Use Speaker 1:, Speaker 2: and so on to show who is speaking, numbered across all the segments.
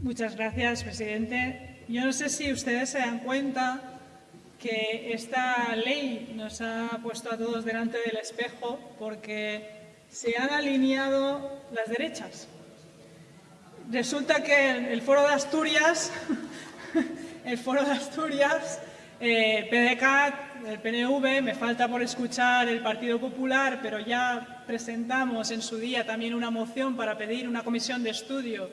Speaker 1: Muchas gracias, presidente. Yo no sé si ustedes se dan cuenta que esta ley nos ha puesto a todos delante del espejo porque se han alineado las derechas. Resulta que el Foro de Asturias, el Foro de Asturias, eh, el PNV, me falta por escuchar el Partido Popular, pero ya presentamos en su día también una moción para pedir una comisión de estudio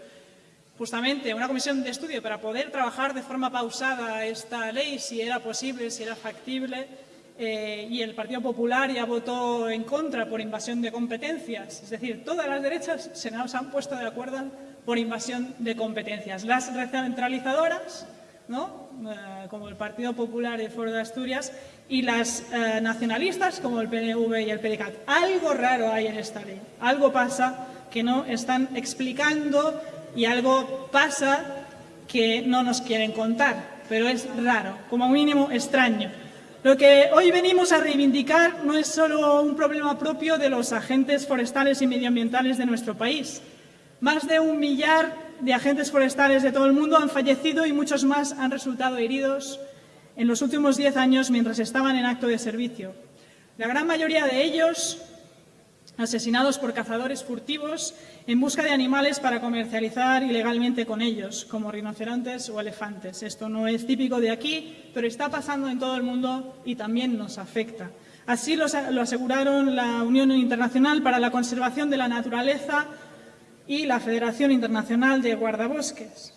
Speaker 1: justamente una comisión de estudio para poder trabajar de forma pausada esta ley, si era posible, si era factible, eh, y el Partido Popular ya votó en contra por invasión de competencias. Es decir, todas las derechas se nos han puesto de acuerdo por invasión de competencias. Las recentralizadoras, ¿no? Eh, como el Partido Popular y el Foro de Asturias, y las eh, nacionalistas, como el PNV y el PDCAT. Algo raro hay en esta ley, algo pasa que no están explicando y algo pasa que no nos quieren contar, pero es raro, como mínimo extraño. Lo que hoy venimos a reivindicar no es solo un problema propio de los agentes forestales y medioambientales de nuestro país. Más de un millar de agentes forestales de todo el mundo han fallecido y muchos más han resultado heridos en los últimos diez años mientras estaban en acto de servicio. La gran mayoría de ellos asesinados por cazadores furtivos en busca de animales para comercializar ilegalmente con ellos, como rinocerontes o elefantes. Esto no es típico de aquí, pero está pasando en todo el mundo y también nos afecta. Así lo, aseguraron la Unión Internacional para la Conservación de la Naturaleza y la Federación Internacional de Guardabosques.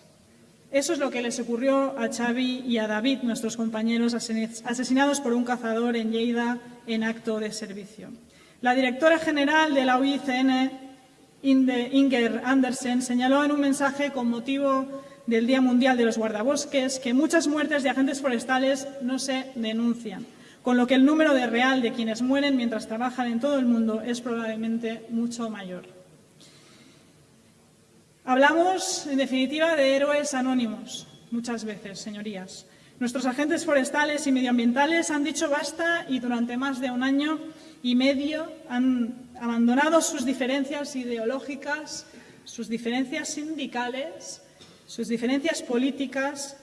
Speaker 1: Eso es lo que les ocurrió a Xavi y a David, nuestros compañeros asesinados por un cazador en Lleida en acto de servicio. La directora general de la UICN, Inger Andersen, señaló en un mensaje con motivo del Día Mundial de los Guardabosques que muchas muertes de agentes forestales no se denuncian, con lo que el número real de quienes mueren mientras trabajan en todo el mundo es probablemente mucho mayor. Hablamos, en definitiva, de héroes anónimos, muchas veces, señorías. Nuestros agentes forestales y medioambientales han dicho basta y durante más de un año y medio han abandonado sus diferencias ideológicas, sus diferencias sindicales, sus diferencias políticas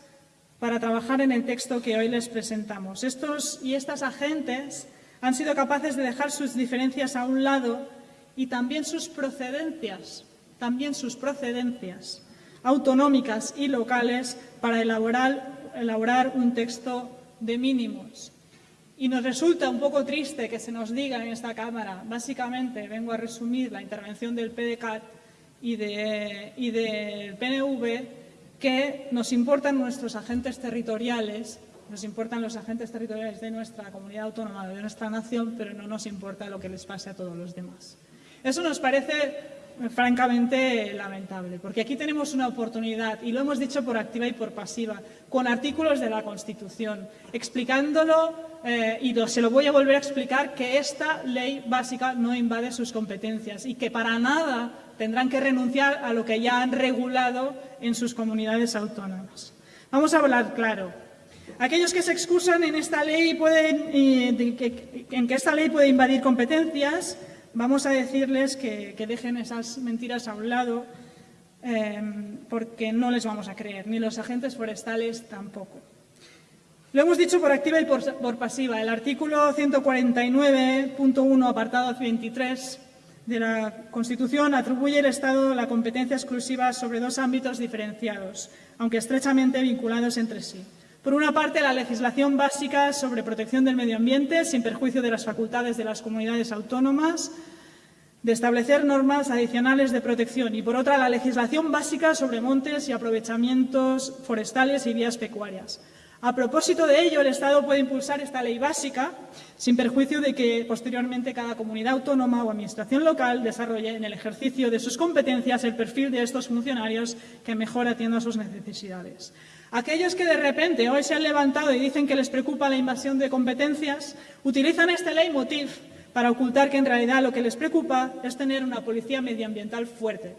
Speaker 1: para trabajar en el texto que hoy les presentamos. Estos y estas agentes han sido capaces de dejar sus diferencias a un lado y también sus procedencias, también sus procedencias autonómicas y locales para elaborar, elaborar un texto de mínimos, y nos resulta un poco triste que se nos diga en esta Cámara, básicamente vengo a resumir la intervención del PDCAT y, del PNV, que nos importan nuestros agentes territoriales, nos importan los agentes territoriales de nuestra comunidad autónoma, de nuestra nación, pero no nos importa lo que les pase a todos los demás. Eso nos parece francamente lamentable, porque aquí tenemos una oportunidad, y lo hemos dicho por activa y por pasiva, con artículos de la Constitución, explicándolo, eh, y se lo voy a volver a explicar, que esta ley básica no invade sus competencias y que para nada tendrán que renunciar a lo que ya han regulado en sus comunidades autónomas. Vamos a hablar claro. Aquellos que se excusan en esta ley pueden, eh, en que esta ley puede invadir competencias, vamos a decirles que, dejen esas mentiras a un lado em, porque no les vamos a creer, ni los agentes forestales tampoco. Lo hemos dicho por activa y por, por pasiva. El artículo 149.1, apartado 23 de la Constitución, atribuye al Estado la competencia exclusiva sobre dos ámbitos diferenciados, aunque estrechamente vinculados entre sí. Por una parte, la legislación básica sobre protección del medio ambiente, sin perjuicio de las facultades de las comunidades autónomas, de establecer normas adicionales de protección y, por otra, la legislación básica sobre montes y aprovechamientos forestales y vías pecuarias. A propósito de ello, el Estado puede impulsar esta ley básica sin perjuicio de que posteriormente cada comunidad autónoma o administración local desarrolle en el ejercicio de sus competencias el perfil de estos funcionarios que mejor atienda sus necesidades. Aquellos que de repente hoy se han levantado y dicen que les preocupa la invasión de competencias, utilizan este leitmotiv para ocultar que en realidad lo que les preocupa es tener una policía medioambiental fuerte.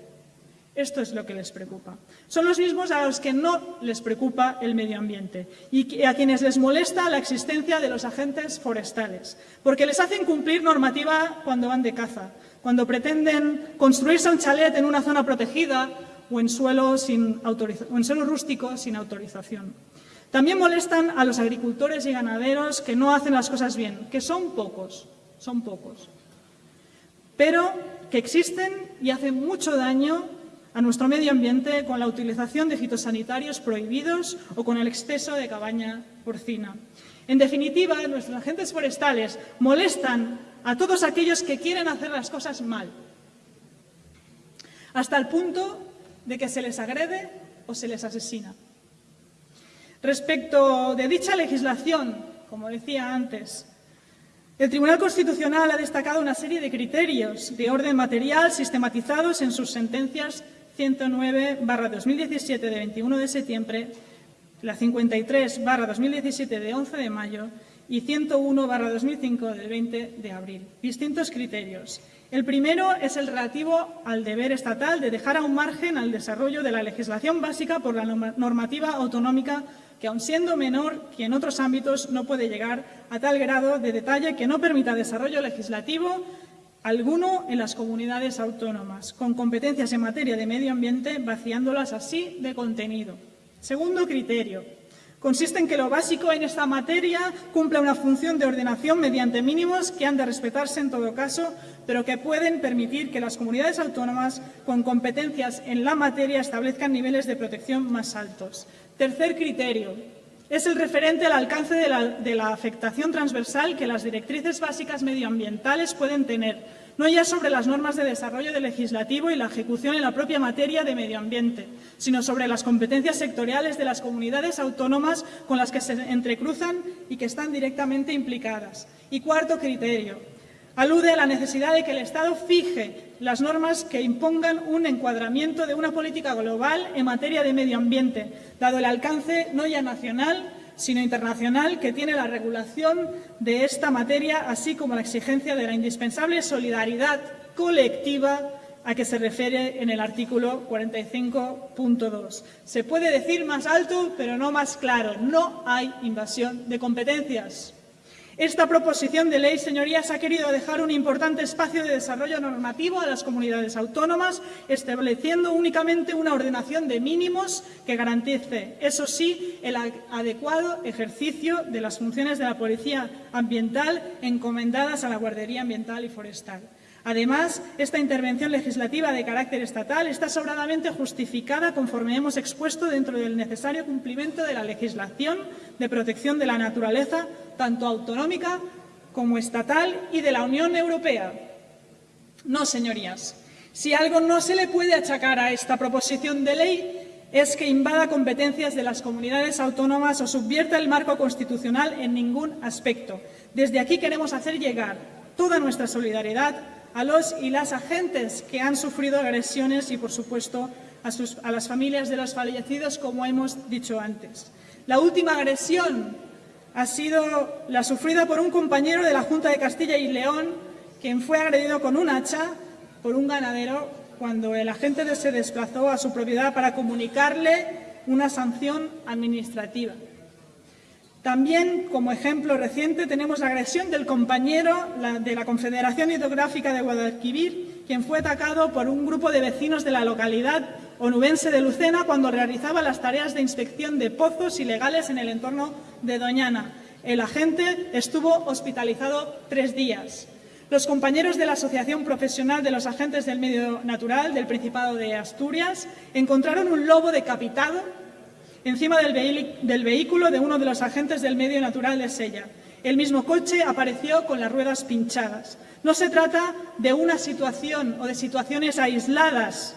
Speaker 1: Esto es lo que les preocupa. Son los mismos a los que no les preocupa el medio ambiente y a quienes les molesta la existencia de los agentes forestales, porque les hacen cumplir normativa cuando van de caza, cuando pretenden construirse un chalet en una zona protegida o en suelo, sin o en suelo rústico sin autorización. También molestan a los agricultores y ganaderos que no hacen las cosas bien, que son pocos, son pocos, pero que existen y hacen mucho daño a nuestro medio ambiente con la utilización de fitosanitarios prohibidos o con el exceso de cabaña porcina. En definitiva, nuestros agentes forestales molestan a todos aquellos que quieren hacer las cosas mal, hasta el punto de que se les agrede o se les asesina. Respecto de dicha legislación, como decía antes, el Tribunal Constitucional ha destacado una serie de criterios de orden material sistematizados en sus sentencias 109-2017 de 21 de septiembre, la 53-2017 de 11 de mayo y 101-2005 del 20 de abril. Distintos criterios. El primero es el relativo al deber estatal de dejar a un margen al desarrollo de la legislación básica por la normativa autonómica que aun siendo menor que en otros ámbitos no puede llegar a tal grado de detalle que no permita desarrollo legislativo alguno en las comunidades autónomas, con competencias en materia de medio ambiente, vaciándolas así de contenido. Segundo criterio. Consiste en que lo básico en esta materia cumpla una función de ordenación mediante mínimos que han de respetarse en todo caso, pero que pueden permitir que las comunidades autónomas con competencias en la materia establezcan niveles de protección más altos. Tercer criterio, es el referente al alcance de la, afectación transversal que las directrices básicas medioambientales pueden tener, no ya sobre las normas de desarrollo del legislativo y la ejecución en la propia materia de medio ambiente, sino sobre las competencias sectoriales de las comunidades autónomas con las que se entrecruzan y que están directamente implicadas. Y cuarto criterio, alude a la necesidad de que el Estado fije las normas que impongan un encuadramiento de una política global en materia de medio ambiente, dado el alcance no ya nacional, sino internacional que tiene la regulación de esta materia, así como la exigencia de la indispensable solidaridad colectiva a que se refiere en el artículo 45.2. Se puede decir más alto, pero no más claro. No hay invasión de competencias. Esta proposición de ley, señorías, ha querido dejar un importante espacio de desarrollo normativo a las comunidades autónomas, estableciendo únicamente una ordenación de mínimos que garantice, eso sí, el adecuado ejercicio de las funciones de la Policía Ambiental encomendadas a la Guardería Ambiental y Forestal. Además, esta intervención legislativa de carácter estatal está sobradamente justificada conforme hemos expuesto dentro del necesario cumplimiento de la legislación de protección de la naturaleza, tanto autonómica como estatal y de la Unión Europea. No, señorías, si algo no se le puede achacar a esta proposición de ley es que invada competencias de las comunidades autónomas o subvierta el marco constitucional en ningún aspecto. Desde aquí queremos hacer llegar toda nuestra solidaridad a los y las agentes que han sufrido agresiones y, por supuesto, a, las familias de los fallecidos, como hemos dicho antes. La última agresión ha sido la sufrida por un compañero de la Junta de Castilla y León, quien fue agredido con un hacha por un ganadero cuando el agente se desplazó a su propiedad para comunicarle una sanción administrativa. También, como ejemplo reciente, tenemos la agresión del compañero de la Confederación Hidrográfica de Guadalquivir, quien fue atacado por un grupo de vecinos de la localidad onubense de Lucena cuando realizaba las tareas de inspección de pozos ilegales en el entorno de Doñana. El agente estuvo hospitalizado tres días. Los compañeros de la Asociación Profesional de los Agentes del Medio Natural del Principado de Asturias encontraron un lobo decapitado encima del, vehículo de uno de los agentes del medio natural de Sella. El mismo coche apareció con las ruedas pinchadas. No se trata de una situación o de situaciones aisladas,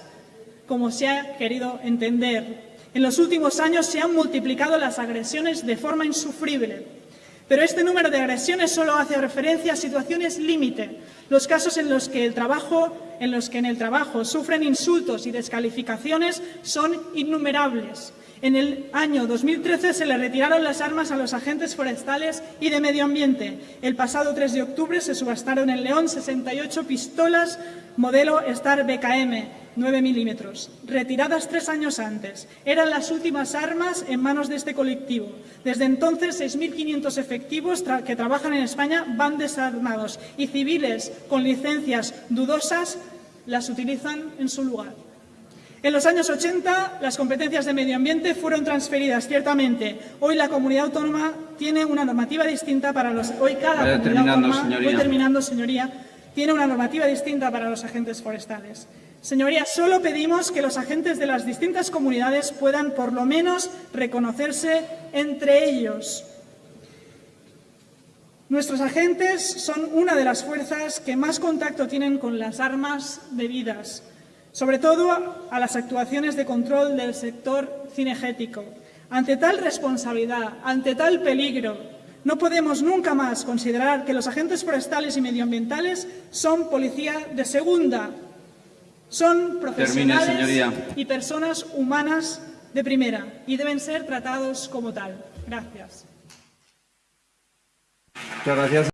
Speaker 1: como se ha querido entender. En los últimos años se han multiplicado las agresiones de forma insufrible. Pero este número de agresiones solo hace referencia a situaciones límite, los casos en los que el trabajo, en los que en el trabajo sufren insultos y descalificaciones son innumerables. En el año 2013 se le retiraron las armas a los agentes forestales y de medio ambiente. El pasado 3 de octubre se subastaron en León 68 pistolas modelo Star BKM 9 milímetros, retiradas tres años antes. Eran las últimas armas en manos de este colectivo. Desde entonces, 6.500 efectivos que trabajan en España van desarmados y civiles con licencias dudosas las utilizan en su lugar. En los años 80 las competencias de medio ambiente fueron transferidas, ciertamente. Hoy la comunidad autónoma tiene una normativa distinta para los... Hoy cada comunidad autónoma...
Speaker 2: señoría.
Speaker 1: Voy terminando, señoría. Tiene una normativa distinta para los agentes forestales. Señoría, solo pedimos que los agentes de las distintas comunidades puedan por lo menos reconocerse entre ellos. Nuestros agentes son una de las fuerzas que más contacto tienen con las armas bebidas, sobre todo a las actuaciones de control del sector cinegético. Ante tal responsabilidad, ante tal peligro, no podemos nunca más considerar que los agentes forestales y medioambientales son policía de segunda. Son profesionales y personas humanas de primera y deben ser tratados como tal. Gracias.
Speaker 2: Muchas gracias.